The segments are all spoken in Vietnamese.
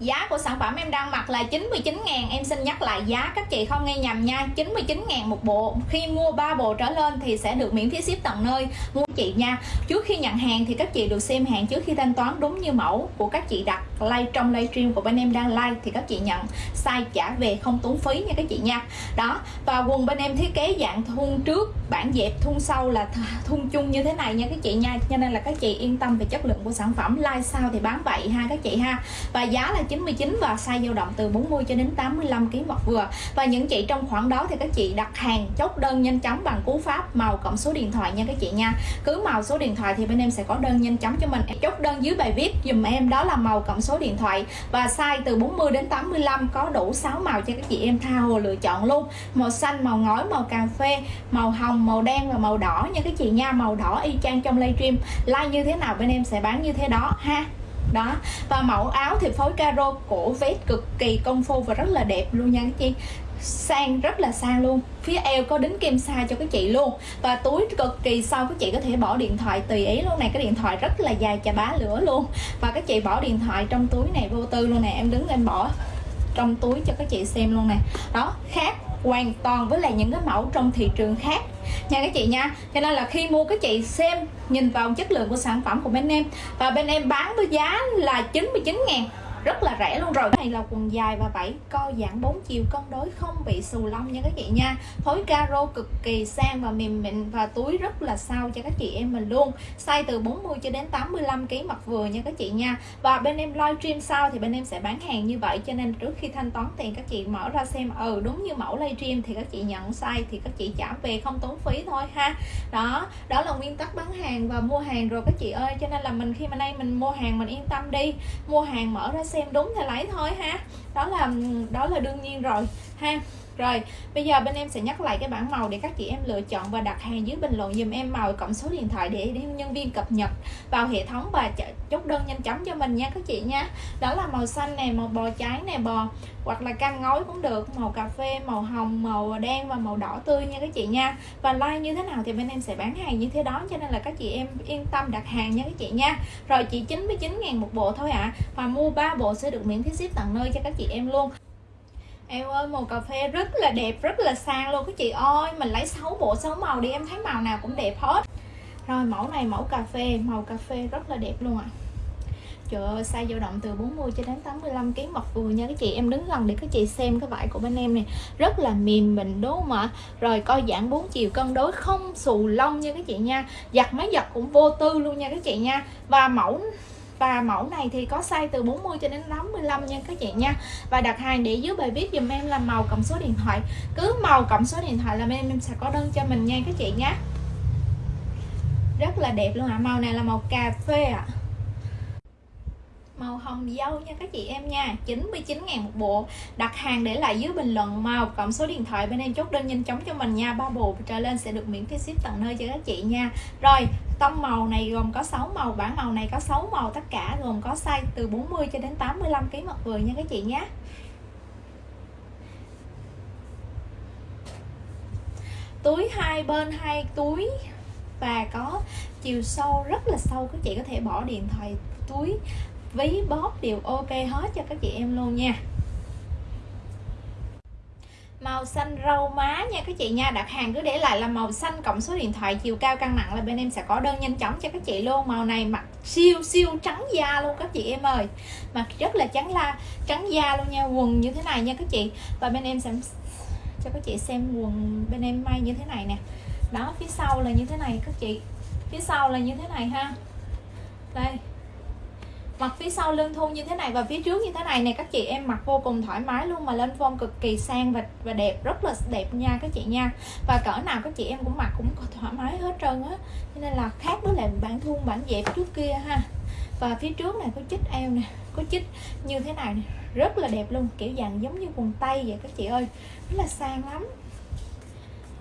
Giá của sản phẩm em đang mặc là 99 ngàn. Em xin nhắc lại giá, các chị không nghe nhầm nha 99 ngàn một bộ. Khi mua 3 bộ trở lên thì sẽ được miễn phí ship tận nơi. Mua chị nha. Trước khi nhận hàng thì các chị được xem hàng trước khi thanh toán đúng như mẫu của các chị đặt like trong livestream của bên em đang like thì các chị nhận. Sai trả về không tốn phí nha các chị nha. Đó, Và quần bên em thiết kế dạng thun trước, bản dẹp thun sau là thun chung như thế này nha các chị nha. Cho nên là các chị yên tâm về chất lượng của sản phẩm. Like sao thì bán vậy ha các chị ha. Và giá là 99 và size dao động từ 40 cho đến 85 kg một vừa. Và những chị trong khoảng đó thì các chị đặt hàng chốt đơn nhanh chóng bằng cú pháp màu cộng số điện thoại nha các chị nha cứ màu số điện thoại thì bên em sẽ có đơn nhanh chóng cho mình. Chốt đơn dưới bài viết dùm em, đó là màu cộng số điện thoại. Và size từ 40 đến 85 có đủ 6 màu cho các chị em tha hồ lựa chọn luôn. Màu xanh, màu ngói, màu cà phê, màu hồng, màu đen và màu đỏ nha các chị nha. Màu đỏ y chang trong livestream. Like như thế nào bên em sẽ bán như thế đó, ha? Đó. Và mẫu áo thì phối caro cổ vest cực kỳ công phu và rất là đẹp luôn nha các chị sang, rất là sang luôn. Phía eo có đính kim sa cho các chị luôn. Và túi cực kỳ sâu các chị có thể bỏ điện thoại tùy ý luôn này cái điện thoại rất là dài chà bá lửa luôn. Và các chị bỏ điện thoại trong túi này vô tư luôn nè. Em đứng lên bỏ trong túi cho các chị xem luôn nè. Đó, khác hoàn toàn với lại những cái mẫu trong thị trường khác. Nha các chị nha. Cho nên là khi mua các chị xem, nhìn vào chất lượng của sản phẩm của bên em. Và bên em bán với giá là 99 ngàn rất là rẻ luôn rồi. Này là quần dài và vảy, co giãn 4 chiều, cân đối không bị xù lông nha các chị nha. Phối caro cực kỳ sang và mềm mịn và túi rất là sao cho các chị em mình luôn. Size từ 40 cho đến 85 kg mặt vừa nha các chị nha. Và bên em livestream sau thì bên em sẽ bán hàng như vậy, cho nên trước khi thanh toán tiền các chị mở ra xem ừ đúng như mẫu livestream thì các chị nhận size thì các chị trả về không tốn phí thôi ha. Đó đó là nguyên tắc bán hàng và mua hàng rồi các chị ơi. Cho nên là mình, khi mà nay mình mua hàng mình yên tâm đi. Mua hàng mở ra xem đúng thì lấy thôi ha. Đó là đó là đương nhiên rồi ha rồi, bây giờ bên em sẽ nhắc lại cái bảng màu để các chị em lựa chọn và đặt hàng dưới bình luận dùm em màu cộng số điện thoại để nhân viên cập nhật vào hệ thống và chốt đơn nhanh chóng cho mình nha các chị nha. Đó là màu xanh này màu bò trái này bò hoặc là cam ngói cũng được, màu cà phê, màu hồng, màu đen và màu đỏ tươi nha các chị nha. Và like như thế nào thì bên em sẽ bán hàng như thế đó, cho nên là các chị em yên tâm đặt hàng nha các chị nha. Rồi chỉ 99 ngàn một bộ thôi ạ. À. và mua 3 bộ sẽ được miễn phí ship tận nơi cho các chị em luôn. Em ơi, màu cà phê rất là đẹp, rất là sang luôn. Các chị ơi Mình lấy 6 bộ 6 màu đi, em thấy màu nào cũng đẹp hết. Rồi, mẫu này, mẫu cà phê, Màu cà phê rất là đẹp luôn ạ. À. Trời ơi, size dao động từ 40 cho đến 85 kg mặt vừa nha. Các chị, Em đứng gần để các chị xem cái vải của bên em này Rất là mềm mịn, đúng không ạ? Rồi, coi giãn 4 chiều cân đối, không xù lông nha các chị nha. Giặt máy giặt cũng vô tư luôn nha các chị nha. Và mẫu và mẫu này thì có size từ 40 cho đến 55 nha các chị nha. Và đặt hàng để dưới bài viết dùm em là màu cộng số điện thoại. Cứ màu cộng số điện thoại là em em sẽ có đơn cho mình nha các chị nhé rất là đẹp luôn ạ. À. màu này là màu cà phê ạ. à màu hồng dâu nha các chị em nha. 99 ngàn một bộ. Đặt hàng để lại dưới bình luận màu, cộng số điện thoại bên em chốt đơn nhanh chóng cho mình nha. Ba bộ trở lên sẽ được miễn phí ship tận nơi cho các chị nha. Rồi, tông màu này gồm có 6 màu bản màu này có 6 màu, tất cả gồm có size từ 40 cho đến 85 kg mặt vừa nha các chị nhé túi hai bên hai túi và có chiều sâu rất là sâu, các chị có thể bỏ điện thoại túi ví bóp đều ok hết cho các chị em luôn nha. Màu xanh rau má nha các chị nha. Đặt hàng cứ để lại là màu xanh cộng số điện thoại chiều cao cân nặng là bên em sẽ có đơn nhanh chóng cho các chị luôn. Màu này mặc siêu siêu trắng da luôn các chị em ơi. Mặc rất là trắng la, trắng da luôn nha. Quần như thế này nha các chị. Và bên em sẽ cho các chị xem quần bên em may như thế này nè. Đó, phía sau là như thế này các chị. Phía sau là như thế này ha. Đây mặt phía sau lưng thun như thế này và phía trước như thế này nè, các chị em mặc vô cùng thoải mái luôn mà lên form cực kỳ sang và và đẹp, rất là đẹp nha các chị nha. Và cỡ nào các chị em cũng mặc cũng thoải mái hết trơn á. Cho nên là khác với lại bản thun bản dẹp trước kia ha. Và phía trước này có chích eo nè, có chích như thế này nè, rất là đẹp luôn, kiểu dạng giống như quần tây vậy các chị ơi. Rất là sang lắm.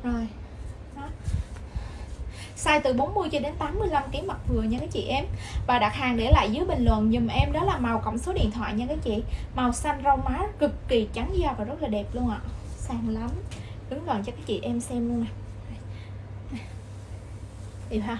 Rồi size từ 40 cho đến 85 kg mặt vừa nha các chị em. Và đặt hàng để lại dưới bình luận dùm em, đó là màu cộng số điện thoại nha các chị. Màu xanh rau má, cực kỳ trắng da và rất là đẹp luôn ạ. Sang lắm. Đứng gần cho các chị em xem luôn nè. Đẹp ha.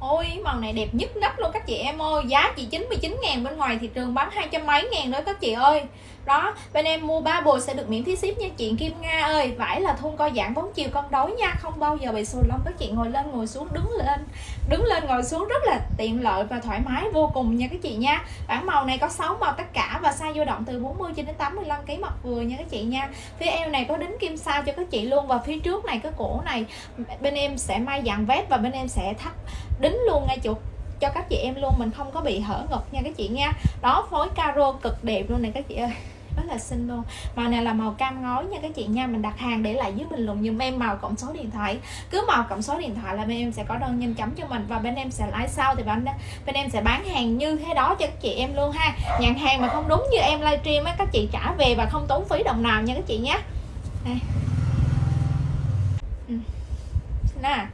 Ôi, màu này đẹp nhất nấc luôn các chị em ơi. Giá chỉ 99 ngàn, bên ngoài thị trường bán hai trăm mấy ngàn đó các chị ơi đó, bên em mua ba bộ sẽ được miễn phí ship nha chị Kim Nga ơi. Vải là thun co giãn bóng chiều con đối nha. Không bao giờ bị xù lông. Các chị ngồi lên, ngồi xuống, đứng lên. Đứng lên, ngồi xuống, rất là tiện lợi và thoải mái, vô cùng nha các chị nha. Bản màu này có 6 màu tất cả và size dao động từ 40 cho đến 85 kg mặt vừa nha các chị nha. Phía eo này có đính kim sa cho các chị luôn và phía trước này, cái cổ này, bên em sẽ may dạng vét và bên em sẽ thắt đính luôn ngay chỗ, cho các chị em luôn. Mình không có bị hở ngực nha các chị nha. Đó, phối caro cực đẹp luôn này các chị ơi rất là xinh luôn. Màu này là màu cam ngói nha các chị nha. Mình đặt hàng để lại dưới bình luận dùm em màu cộng số điện thoại. Cứ màu cộng số điện thoại là bên em sẽ có đơn nhanh chóng cho mình và bên em sẽ lái sau thì bên bên em sẽ bán hàng như thế đó cho các chị em luôn ha. Nhận hàng mà không đúng như em livestream á, các chị trả về và không tốn phí đồng nào nha các chị nhé đây. Ừ. Nè.